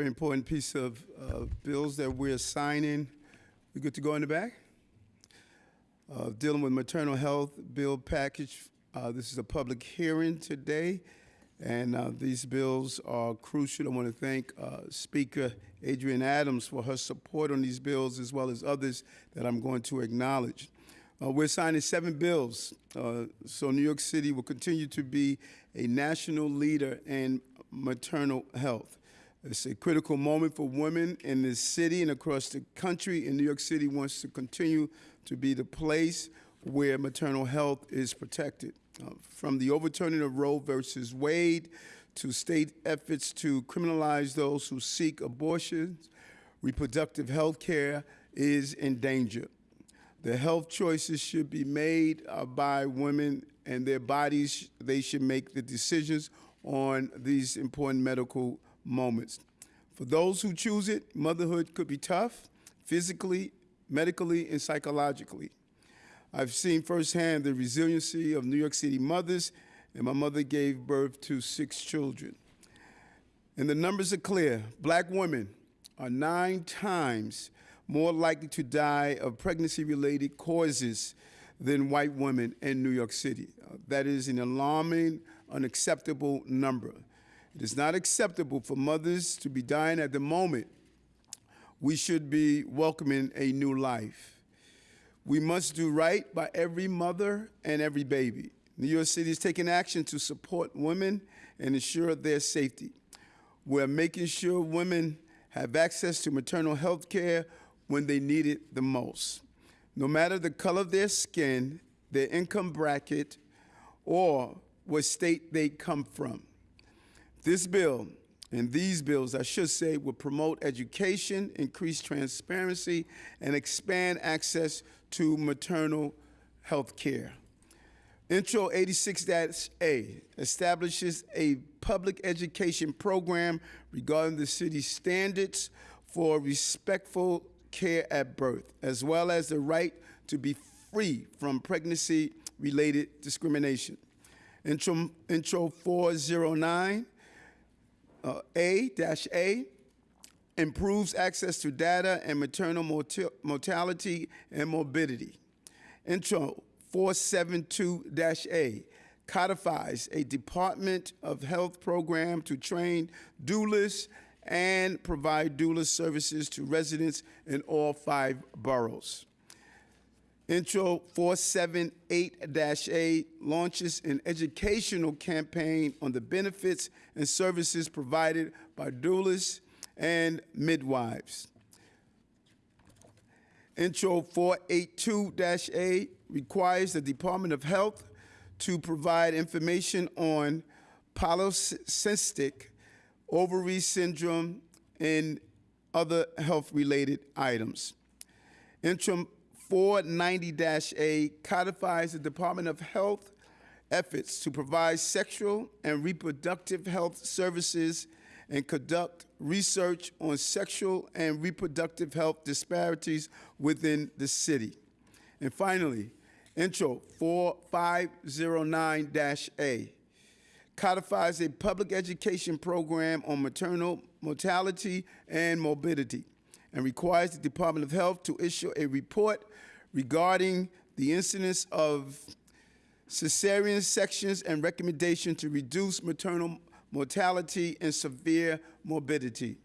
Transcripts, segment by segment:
very important piece of uh, bills that we're signing. We good to go in the back? Uh, Dealing with maternal health bill package. Uh, This is a public hearing today, and uh, these bills are crucial. I want to thank uh, Speaker Adrienne Adams for her support on these bills, as well as others that I'm going to acknowledge. Uh, We're signing seven bills, uh, so New York City will continue to be a national leader in maternal health. It's a critical moment for women in this city and across the country, and New York City wants to continue to be the place where maternal health is protected. Uh, From the overturning of Roe versus Wade to state efforts to criminalize those who seek abortions, reproductive health care is in danger. The health choices should be made uh, by women and their bodies. They should make the decisions on these important medical moments. For those who choose it, motherhood could be tough, physically, medically, and psychologically. I've seen firsthand the resiliency of New York City mothers, and my mother gave birth to six children. And the numbers are clear. Black women are nine times more likely to die of pregnancy related causes than white women in New York City. Uh, that is an alarming, unacceptable number. It is not acceptable for mothers to be dying at the moment. We should be welcoming a new life. We must do right by every mother and every baby. New York City is taking action to support women and ensure their safety. We're making sure women have access to maternal health care when they need it the most. No matter the color of their skin, their income bracket, or what state they come from. This bill, and these bills, I should say, will promote education, increase transparency, and expand access to maternal health care. Intro 86-A establishes a public education program regarding the city's standards for respectful care at birth, as well as the right to be free from pregnancy-related discrimination. Intro, Intro 409 uh, A-A improves access to data and maternal mortality and morbidity. Intro 472-A codifies a Department of Health program to train doulas and provide doula services to residents in all five boroughs. Intro 478-A launches an educational campaign on the benefits and services provided by doulas and midwives. Intro 482-A requires the Department of Health to provide information on polycystic ovary syndrome and other health-related items. Intro 490-A codifies the Department of Health efforts to provide sexual and reproductive health services and conduct research on sexual and reproductive health disparities within the city. And finally, Intro 4509-A codifies a public education program on maternal mortality and morbidity and requires the Department of Health to issue a report regarding the incidence of cesarean sections and recommendation to reduce maternal mortality and severe morbidity.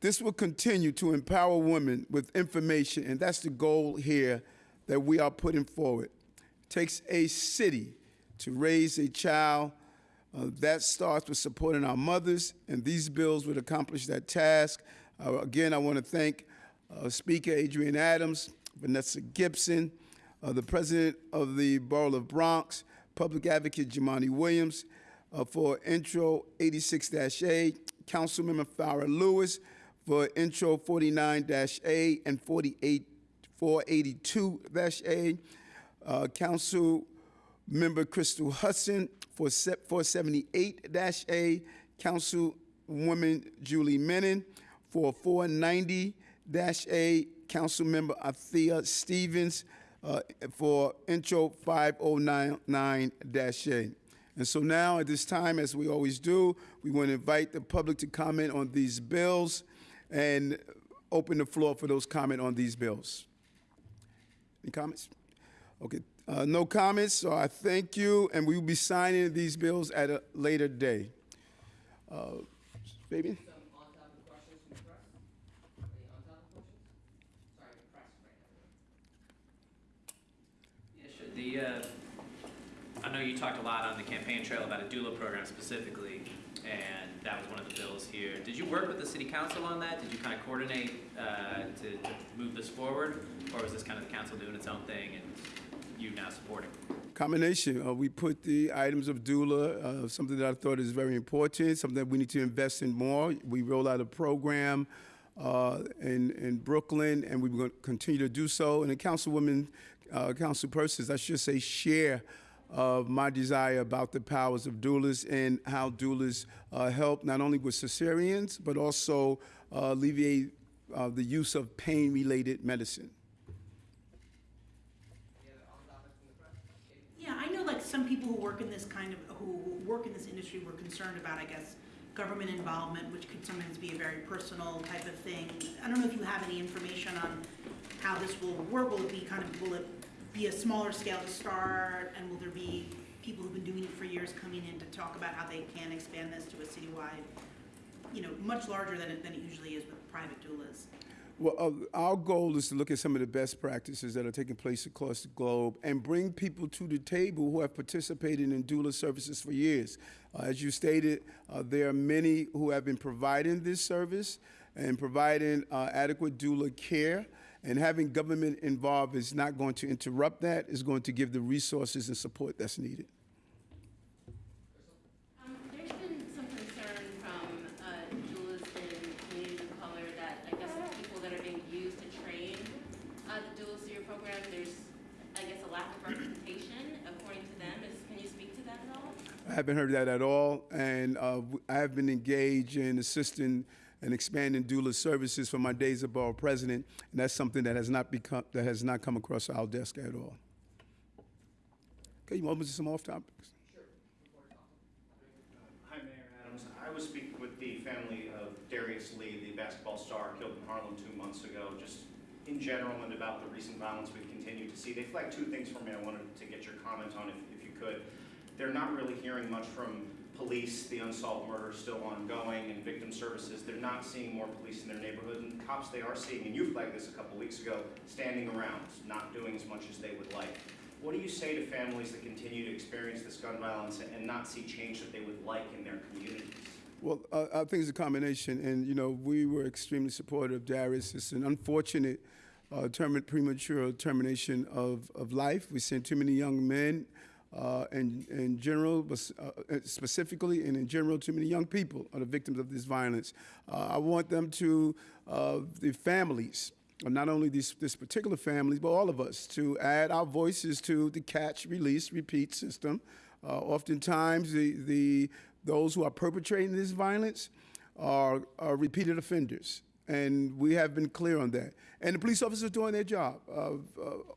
This will continue to empower women with information, and that's the goal here that we are putting forward. It takes a city to raise a child. Uh, that starts with supporting our mothers, and these bills would accomplish that task. Uh, again, I want to thank uh, Speaker Adrienne Adams, Vanessa Gibson, uh, the President of the Borough of Bronx, Public Advocate Jumaane Williams, uh, for Intro 86-A, Councilmember Farah Louis for Intro 49-A and 48 482-A, uh, Council Member Crystal Hudson for 478-A, Councilwoman Julie Menin for 490-A, Councilmember Althea Stevens uh, for Intro 5099-A. And so now, at this time, as we always do, we want to invite the public to comment on these bills and open the floor for those comment on these bills. Any comments? Okay, uh, no comments, so I thank you, and we will be signing these bills at a later day. Uh, Fabian? Some on-topic questions from the press? Any on-topic questions? Sorry, the press right now. Yeah, sure. Uh, I know you talked a lot on the campaign trail about a doula program specifically, and that was one of the bills here. Did you work with the city council on that? Did you kind of coordinate uh, to to move this forward? Or was this kind of the council doing its own thing and you now supporting? Combination. Uh, we put the items of doula, uh, something that I thought is very important, something that we need to invest in more. We roll out a program uh, in, in Brooklyn, and going to continue to do so. And the councilwoman, uh, councilpersons, I should say, share of my desire about the powers of doulas and how doulas uh, help not only with cesareans, but also uh, alleviate uh, the use of pain-related medicine. Yeah, I know like some people who work in this kind of, who work in this industry were concerned about, I guess, government involvement, which could sometimes be a very personal type of thing. I don't know if you have any information on how this will work. Will it be kind of, will it be a smaller scale to start? And will there be people who've been doing it for years coming in to talk about how they can expand this to a citywide, you know, much larger than it, than it usually is with private doulas? Well, uh, our goal is to look at some of the best practices that are taking place across the globe and bring people to the table who have participated in doula services for years. Uh, as you stated, uh, there are many who have been providing this service and providing uh, adequate doula care. And having government involved is not going to interrupt that, it's going to give the resources and support that's needed. There's been some concern from, doulas in communities of color that, I guess, the people that are being used to train, uh, the doulas through your program, there's, I guess, a lack of representation according to them. Can you speak to that at all? I haven't heard that at all, and uh, I have been engaged in assisting and expanding doula services for my days as president, and that's something that has not become that has not come across our desk at all. Okay, you want to some off topics? Sure. Hi, Mayor Adams. I was speaking with the family of Darius Lee, the basketball star killed in Harlem two months ago, just in general and about the recent violence we've continued to see. They flagged two things for me I wanted to get your comment on, if, if you could. They're not really hearing much from police, the unsolved murder is still ongoing, and victim services. They're not seeing more police in their neighborhood, and cops they are seeing, and you flagged this a couple weeks ago, standing around, not doing as much as they would like. What do you say to families that continue to experience this gun violence and not see change that they would like in their communities? Well, uh, I think it's a combination, and you know we were extremely supportive of Darius. It's an unfortunate uh, term- premature termination of, of life. We've seen too many young men, uh, and in general, but uh, specifically, and in general, too many young people are the victims of this violence. Uh, I want them to uh, the families. uh, Not only these this particular families, but all of us to add our voices to the catch, release, repeat system. Uh, oftentimes, the, the those who are perpetrating this violence are, are repeated offenders, and we have been clear on that. And the police officers are doing their job. Uh, uh,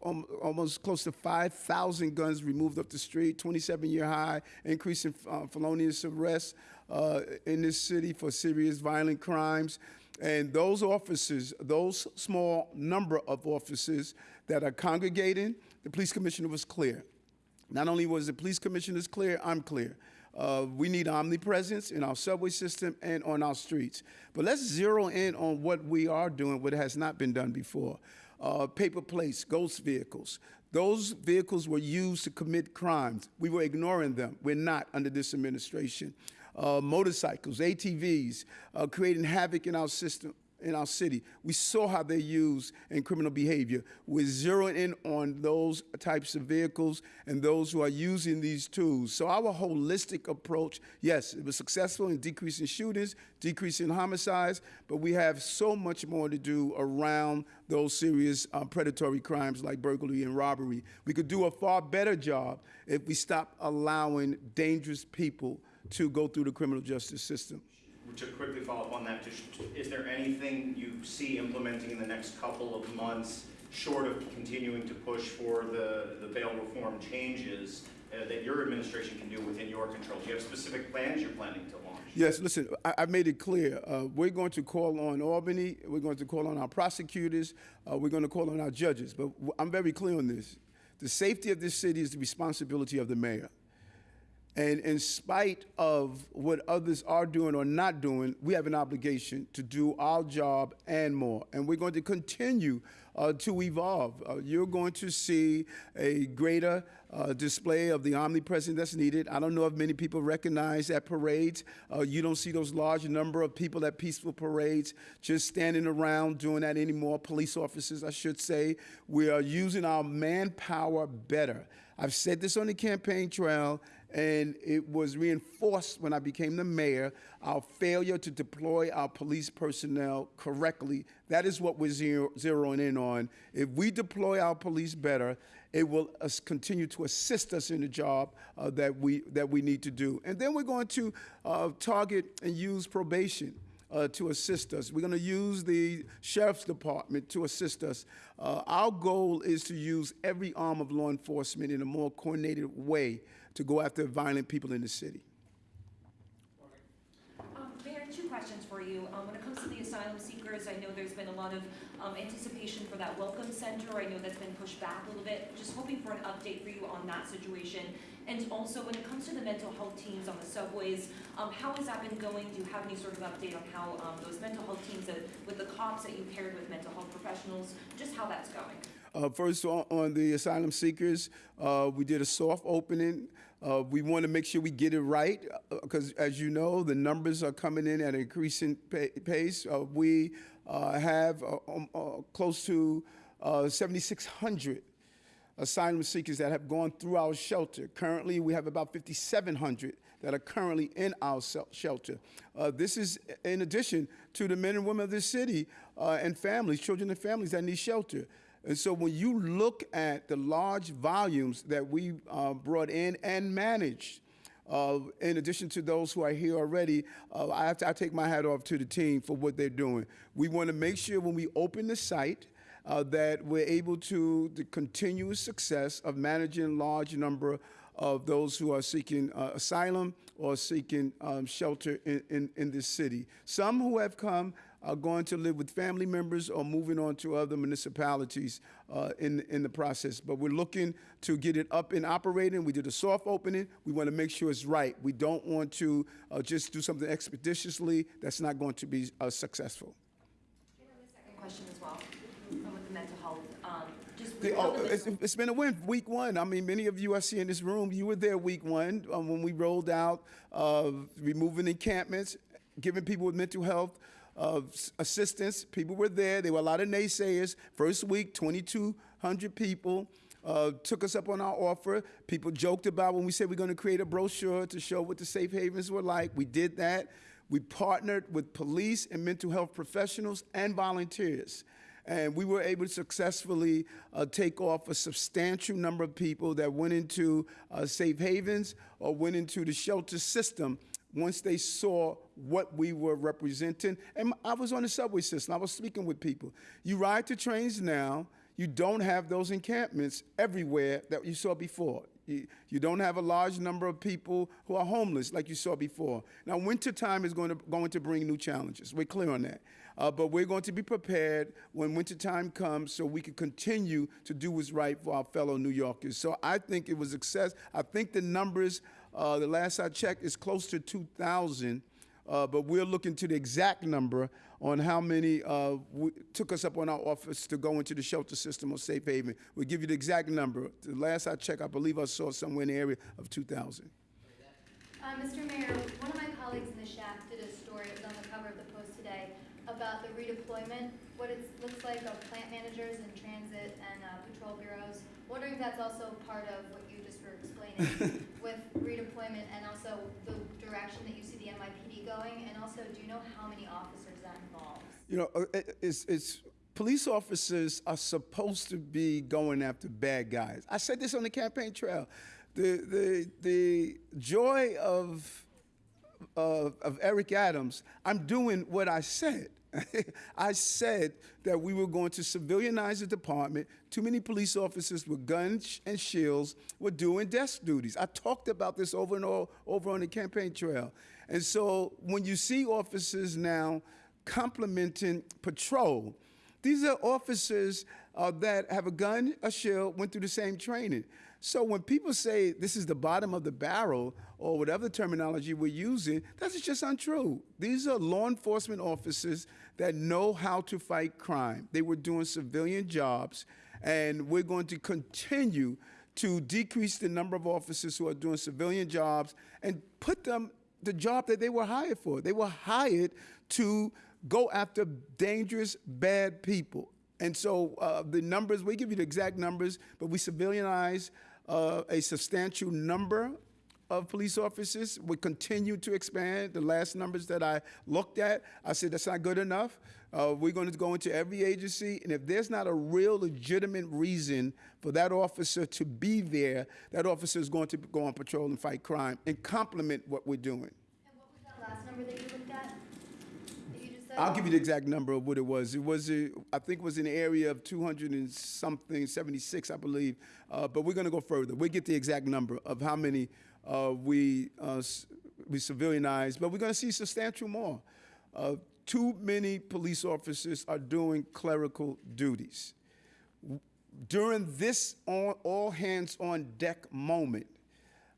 al- almost close to 5,000 guns removed off the street, 27-year high, increase in uh, felonious arrests uh, in this city for serious violent crimes. And those officers, those small number of officers that are congregating, the police commissioner was clear. Not only was the police commissioners clear, I'm clear. Uh, we need omnipresence in our subway system and on our streets. But let's zero in on what we are doing, what has not been done before. Uh, paper plates, ghost vehicles. Those vehicles were used to commit crimes. We were ignoring them. We're not under this administration. Uh, motorcycles, ATVs, uh, creating havoc in our system in our city. We saw how they're used in criminal behavior. We're zeroing in on those types of vehicles and those who are using these tools. So our holistic approach, yes, it was successful in decreasing shootings, decreasing homicides, but we have so much more to do around those serious uh, predatory crimes like burglary and robbery. We could do a far better job if we stop allowing dangerous people to go through the criminal justice system. To quickly follow up on that, just, is there anything you see implementing in the next couple of months short of continuing to push for the, the bail reform changes uh, that your administration can do within your control? Do you have specific plans you're planning to launch? Yes, listen, I, I made it clear. Uh, we're going to call on Albany. We're going to call on our prosecutors. Uh, we're going to call on our judges. But I'm very clear on this. The safety of this city is the responsibility of the mayor. And in spite of what others are doing or not doing, we have an obligation to do our job and more. And we're going to continue uh, to evolve. Uh, you're going to see a greater uh, display of the omnipresence that's needed. I don't know if many people recognize at parades. Uh, you don't see those large number of people at peaceful parades just standing around doing that anymore. Police officers, I should say. We are using our manpower better. I've said this on the campaign trail, and it was reinforced when I became the mayor. Our failure to deploy our police personnel correctly. That is what we're zero, zeroing in on. If we deploy our police better, it will continue to assist us in the job uh, that we that we need to do. And then we're going to uh, target and use probation uh, to assist us. We're going to use the sheriff's department to assist us. Uh, our goal is to use every arm of law enforcement in a more coordinated way to go after violent people in the city. Um, Mayor, two questions for you. Um, when it comes to the asylum seekers, I know there's been a lot of, um, anticipation for that welcome center. I know that's been pushed back a little bit. Just hoping for an update for you on that situation. And also, when it comes to the mental health teams on the subways, um, how has that been going? Do you have any sort of update on how, um, those mental health teams, that, with the cops that you paired with mental health professionals, just how that's going? Uh, first, on, on the asylum seekers, uh, we did a soft opening. Uh, we want to make sure we get it right because, as you know, the numbers are coming in at an increasing pa- pace. Uh, we uh, have uh, um, uh, close to uh, 7,600 asylum seekers that have gone through our shelter. Currently, we have about 5,700 that are currently in our shelter. Uh, this is in addition to the men and women of this city uh, and families, children and families that need shelter. And so when you look at the large volumes that we uh, brought in and managed, uh, in addition to those who are here already, uh, I have to I take my hat off to the team for what they're doing. We want to make sure when we open the site uh, that we're able to the continuous success of managing large number of those who are seeking uh, asylum or seeking um, shelter in, in, in this city. Some who have come are going to live with family members or moving on to other municipalities uh, in, in the process. But we're looking to get it up and operating. We did a soft opening. We want to make sure it's right. We don't want to uh, just do something expeditiously that's not going to be uh, successful. And then the second question as well, um, with the mental health, um, just. The- oh, it's, it's been a win. Week one. I mean, many of you I see in this room, you were there week one um, when we rolled out uh, removing encampments, giving people with mental health uh, assistance. People were there. There were a lot of naysayers. First week, 2,200 people. Uh, took us up on our offer. People joked about when we said we're going to create a brochure to show what the safe havens were like. We did that. We partnered with police and mental health professionals and volunteers. And we were able to successfully uh, take off a substantial number of people that went into uh, safe havens or went into the shelter system once they saw what we were representing. And I was on the subway system, I was speaking with people. You ride the trains now, you don't have those encampments everywhere that you saw before. You, you don't have a large number of people who are homeless like you saw before. Now, wintertime is going to, going to bring new challenges. We're clear on that. Uh, but we're going to be prepared when wintertime comes so we can continue to do what's right for our fellow New Yorkers. So I think it was success. I think the numbers, uh, the last I checked, is close to 2,000. Uh, but we're looking to the exact number on how many uh, w- took us up on our office to go into the shelter system or safe haven. We'll give you the exact number. The last I checked, I believe I saw somewhere in the area of 2,000. Uh, Mr. Mayor, one of my colleagues in the shack did a story, it was on the cover of the Post today, about the redeployment, what it looks like of plant managers and transit and uh, patrol bureaus. Wondering if that's also part of what you just were explaining with redeployment and also the direction that you see the NYPD going? And also, do you know how many officers that involves? You know, uh, it's, it's, police officers are supposed to be going after bad guys. I said this on the campaign trail. The, the, the joy of, of, of Eric Adams, I'm doing what I said. I said that we were going to civilianize the department. Too many police officers with guns and shields were doing desk duties. I talked about this over and o- over on the campaign trail. And so when you see officers now complimenting patrol, these are officers uh, that have a gun, a shield, went through the same training. So when people say this is the bottom of the barrel or whatever terminology we're using, that's just untrue. These are law enforcement officers that know how to fight crime. They were doing civilian jobs, and we're going to continue to decrease the number of officers who are doing civilian jobs and put them the job that they were hired for. They were hired to go after dangerous, bad people. And so uh, the numbers, we give you the exact numbers, but we civilianize uh, a substantial number of police officers. We continue to expand. The last numbers that I looked at, I said that's not good enough. Uh, we're going to go into every agency, and if there's not a real legitimate reason for that officer to be there, that officer is going to go on patrol and fight crime and complement what we're doing. And what was that last number that you looked at? That you just? I'll give you the exact number of what it was. It was, uh, I think, it was in the area of 200 and something, 76, I believe. Uh, but we're going to go further. We'll get the exact number of how many we uh, we civilianized, but we're going to see substantial more. Uh, too many police officers are doing clerical duties during this all, all hands on deck moment,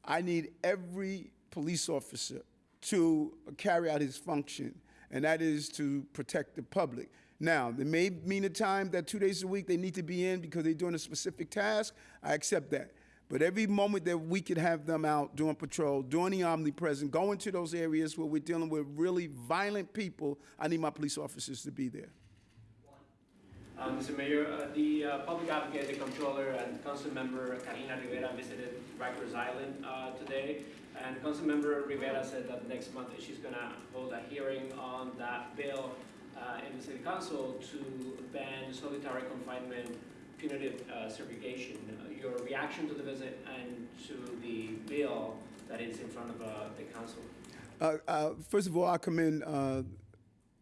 I need every police officer to carry out his function, and that is to protect the public. Now, there may mean a time that two days a week they need to be in because they're doing a specific task. I accept that. But every moment that we could have them out doing patrol, doing the omnipresent, going to those areas where we're dealing with really violent people, I need my police officers to be there. Uh, Mr. Mayor, uh, the uh, public advocate, the controller, and council member Carlina Rivera visited Rikers Island uh, today. And council member Rivera said that next month she's gonna hold a hearing on that bill uh, in the city council to ban solitary confinement punitive segregation. Your reaction to the visit and to the bill that is in front of uh, the council? Uh, uh, first of all, I commend uh,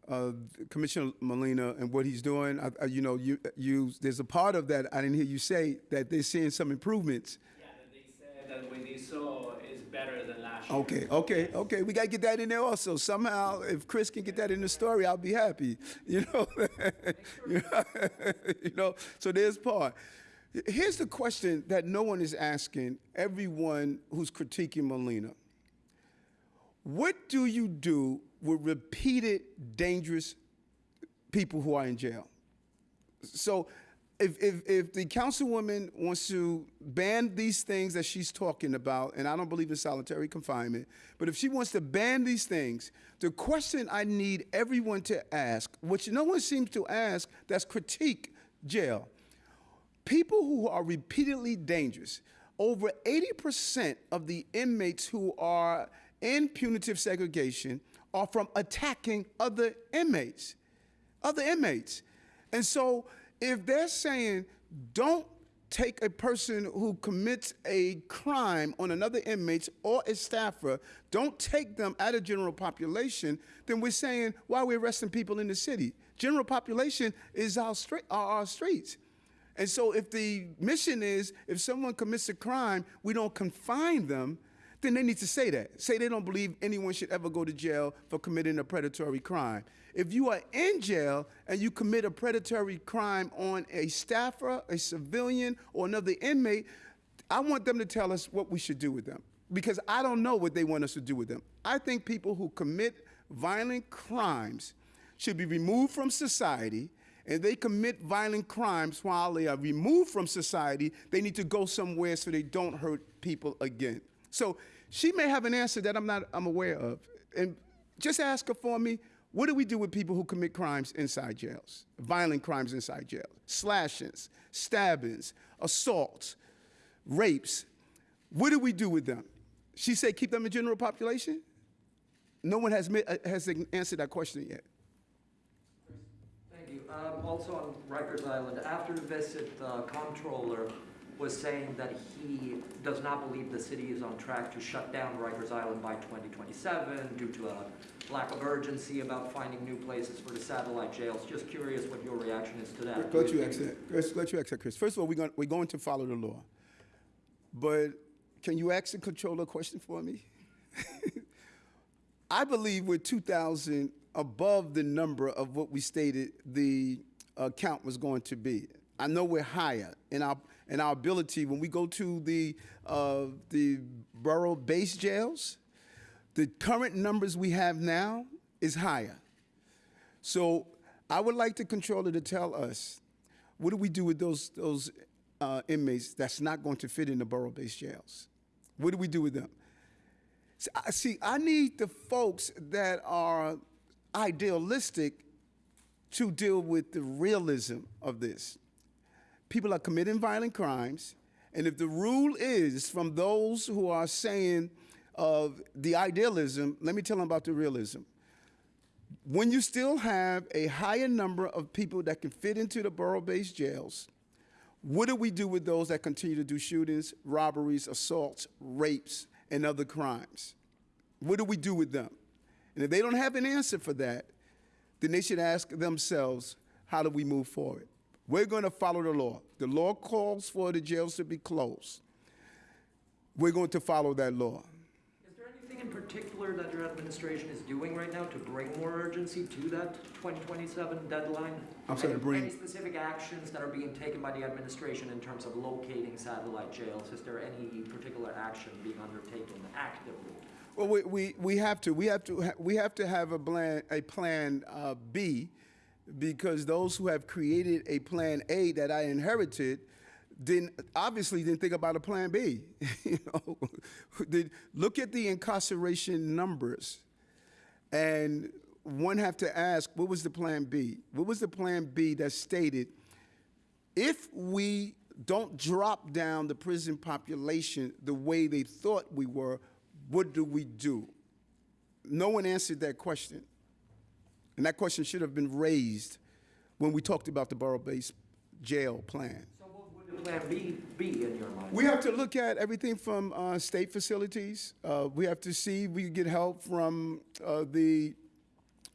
uh, Commissioner Molina and what he's doing. I, I, you know, you, you, there's a part of that I didn't hear you say that they're seeing some improvements. Yeah, that they said that what they saw is better than last year. Okay, okay, okay. We gotta get that in there also. Somehow, if Chris can get that in the story, I'll be happy. You know, you know. So there's part. Here's the question that no one is asking. Everyone who's critiquing Molina. What do you do with repeated dangerous people who are in jail? So if, if, if the councilwoman wants to ban these things that she's talking about, and I don't believe in solitary confinement, but if she wants to ban these things, the question I need everyone to ask, which no one seems to ask, that's critique jail. People who are repeatedly dangerous, over 80% of the inmates who are in punitive segregation are from attacking other inmates other inmates. And so if they're saying don't take a person who commits a crime on another inmate or a staffer, don't take them out of general population, then we're saying why are we arresting people in the city? General population is our, are our streets. And so if the mission is if someone commits a crime, we don't confine them, then they need to say that. Say they don't believe anyone should ever go to jail for committing a predatory crime. If you are in jail and you commit a predatory crime on a staffer, a civilian, or another inmate, I want them to tell us what we should do with them because I don't know what they want us to do with them. I think people who commit violent crimes should be removed from society and they commit violent crimes while they are removed from society, they need to go somewhere so they don't hurt people again. So she may have an answer that I'm not I'm aware of. And just ask her for me, what do we do with people who commit crimes inside jails? Violent crimes inside jails, slashings, stabbings, assaults, rapes. What do we do with them? She said keep them in general population? No one has, uh, has answered that question yet. You. Um, Also on Rikers Island, after the visit, the comptroller was saying that he does not believe the city is on track to shut down Rikers Island by 2027 due to a lack of urgency about finding new places for the satellite jails. Just curious what your reaction is to that. Let you exit, Chris, let you exit, Chris. First of all, we're going, we're going to follow the law. But can you ask the controller a question for me? I believe we're 2,000 above the number of what we stated the uh, count was going to be. I know we're higher in our in our ability when we go to the uh, the borough-based jails. The current numbers we have now is higher. So I would like the controller to tell us what do we do with those those uh, inmates that's not going to fit in the borough-based jails? What do we do with them? See, I need the folks that are idealistic to deal with the realism of this. People are committing violent crimes, and if the rule is from those who are saying of the idealism, let me tell them about the realism. When you still have a higher number of people that can fit into the borough-based jails, what do we do with those that continue to do shootings, robberies, assaults, rapes, and other crimes? What do we do with them? And if they don't have an answer for that, then they should ask themselves, how do we move forward? We're going to follow the law. The law calls for the jails to be closed. We're going to follow that law. Is there anything in particular that your administration is doing right now to bring more urgency to that 2027 deadline? I'm sorry, Any- bring- Any specific actions that are being taken by the administration in terms of locating satellite jails? Is there any particular action being undertaken actively? Well, we, we, we have to we have to we have to have a plan a plan uh, B, because those who have created a plan A that I inherited, didn't obviously didn't think about a plan B. you know, look at the incarceration numbers, and one have to ask, what was the plan B? What was the plan B that stated if we don't drop down the prison population the way they thought we were, what do we do? No one answered that question. And that question should have been raised when we talked about the borough-based jail plan. So what would the plan B be in your mind? We have to look at everything from uh, state facilities. Uh, we have to see if we can get help from uh, the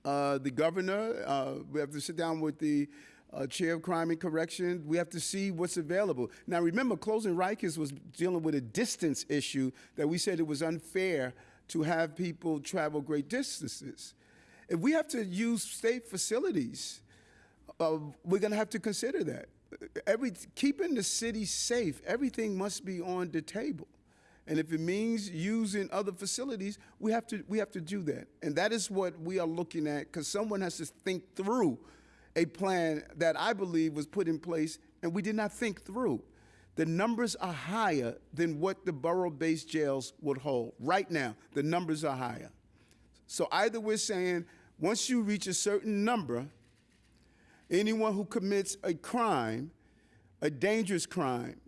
uh, the governor. Uh, we have to sit down with the uh, chair of crime and correction. We have to see what's available. Now, remember, closing Rikers was dealing with a distance issue that we said it was unfair to have people travel great distances. If we have to use state facilities, uh, we're going to have to consider that. Every keeping the city safe, everything must be on the table. And if it means using other facilities, we have to we have to do that. And that is what we are looking at because someone has to think through a plan that I believe was put in place and we did not think through. The numbers are higher than what the borough-based jails would hold. Right now, the numbers are higher. So either we're saying once you reach a certain number, anyone who commits a crime, a dangerous crime,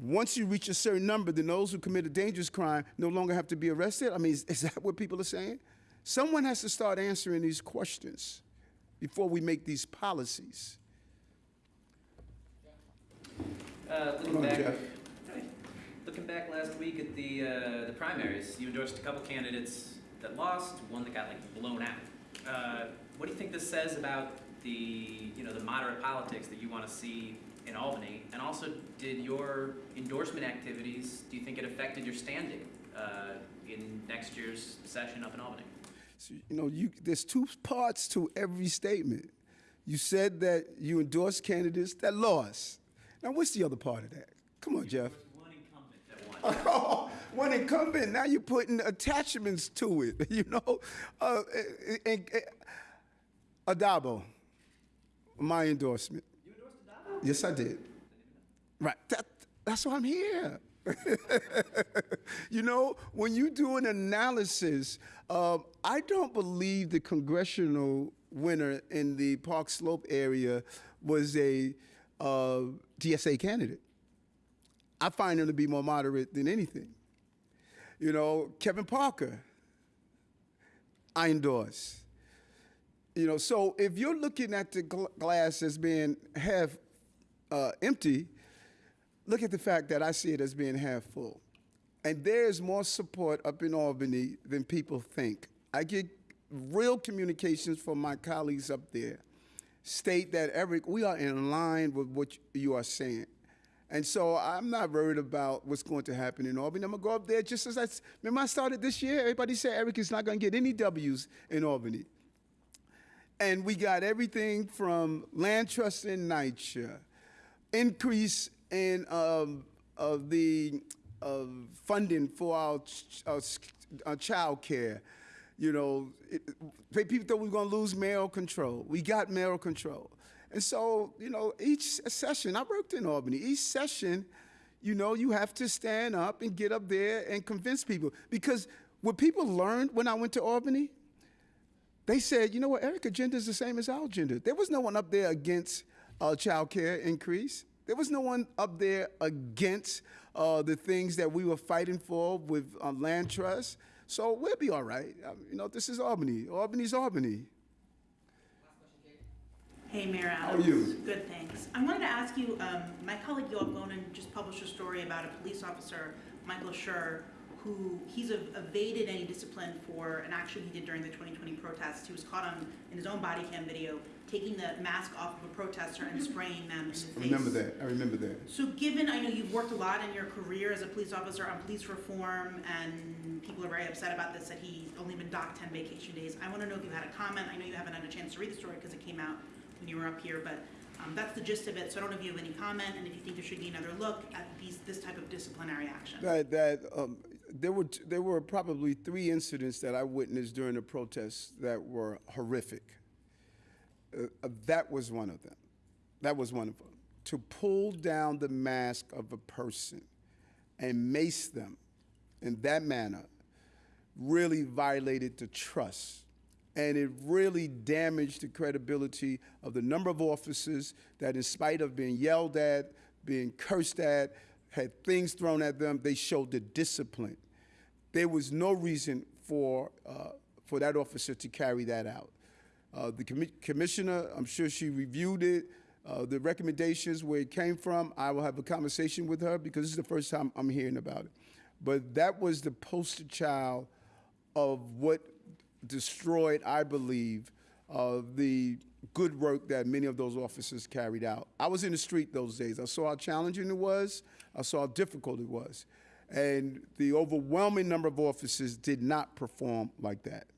once you reach a certain number, then those who commit a dangerous crime no longer have to be arrested? I mean, is, is that what people are saying? Someone has to start answering these questions before we make these policies. Uh, looking back, Jeff. Hi. looking back last week at the uh, the primaries, you endorsed a couple candidates that lost, one that got like blown out. Uh, what do you think this says about the you know the moderate politics that you want to see in Albany? And also, did your endorsement activities? Do you think it affected your standing uh, in next year's session up in Albany? So, you know, you, there's two parts to every statement. You said that you endorsed candidates that lost. Now, what's the other part of that? Come on, Jeff. One incumbent that won. Oh, one incumbent. Now you're putting attachments to it. You know, uh, and, and, Addabbo, my endorsement. You endorsed Addabbo? Yes, I did. Right. That, that's why I'm here. you know, when you do an analysis, uh, I don't believe the congressional winner in the Park Slope area was a uh, DSA candidate. I find him to be more moderate than anything. You know, Kevin Parker, I endorse. You know, so if you're looking at the gl- glass as being half uh, empty, look at the fact that I see it as being half full. And there's more support up in Albany than people think. I get real communications from my colleagues up there state that, Eric, we are in line with what you are saying. And so I'm not worried about what's going to happen in Albany. I'm going to go up there just as I remember I started this year, everybody said Eric is not going to get any W's in Albany. And we got everything from land trust in NYCHA, increase in um, the uh, funding for our, ch- our, our child care. You know, it- people thought we were going to lose mayoral control. We got mayoral control. And so, you know, each session, I worked in Albany, each session, you know, you have to stand up and get up there and convince people. Because what people learned when I went to Albany, they said, you know what, Eric agenda is the same as our agenda. There was no one up there against uh, child care increase. There was no one up there against uh, the things that we were fighting for with uh, land trust. So we'll be all right. Um, you know, this is Albany. Albany's Albany. Last question, Kate. Hey, Mayor Adams. How are you? Good, thanks. I wanted to ask you, um, my colleague Yoav Gonen just published a story about a police officer, Michael Schur, who, he's ev- evaded any discipline for an action he did during the 2020 protests. He was caught on, in his own body cam video, taking the mask off of a protester and spraying them in the face. I remember that. I remember that. So given, I know you've worked a lot in your career as a police officer on police reform, and people are very upset about this, that he's only been docked ten vacation days. I wanna know if you had a comment, I know you haven't had a chance to read the story because it came out when you were up here, but, um, that's the gist of it, so I don't know if you have any comment, and if you think there should be another look at these, this type of disciplinary action. That, that um, there were there were probably three incidents that I witnessed during the protests that were horrific. Uh, uh, that was one of them. That was one of them. To pull down the mask of a person and mace them in that manner really violated the trust. And it really damaged the credibility of the number of officers that, in spite of being yelled at, being cursed at, had things thrown at them, they showed the discipline. There was no reason for, uh, for that officer to carry that out. Uh, the commi- commissioner, I'm sure she reviewed it, uh, the recommendations, where it came from. I will have a conversation with her because this is the first time I'm hearing about it. But that was the poster child of what destroyed, I believe, uh, the good work that many of those officers carried out. I was in the street those days. I saw how challenging it was. I saw how difficult it was. And the overwhelming number of officers did not perform like that.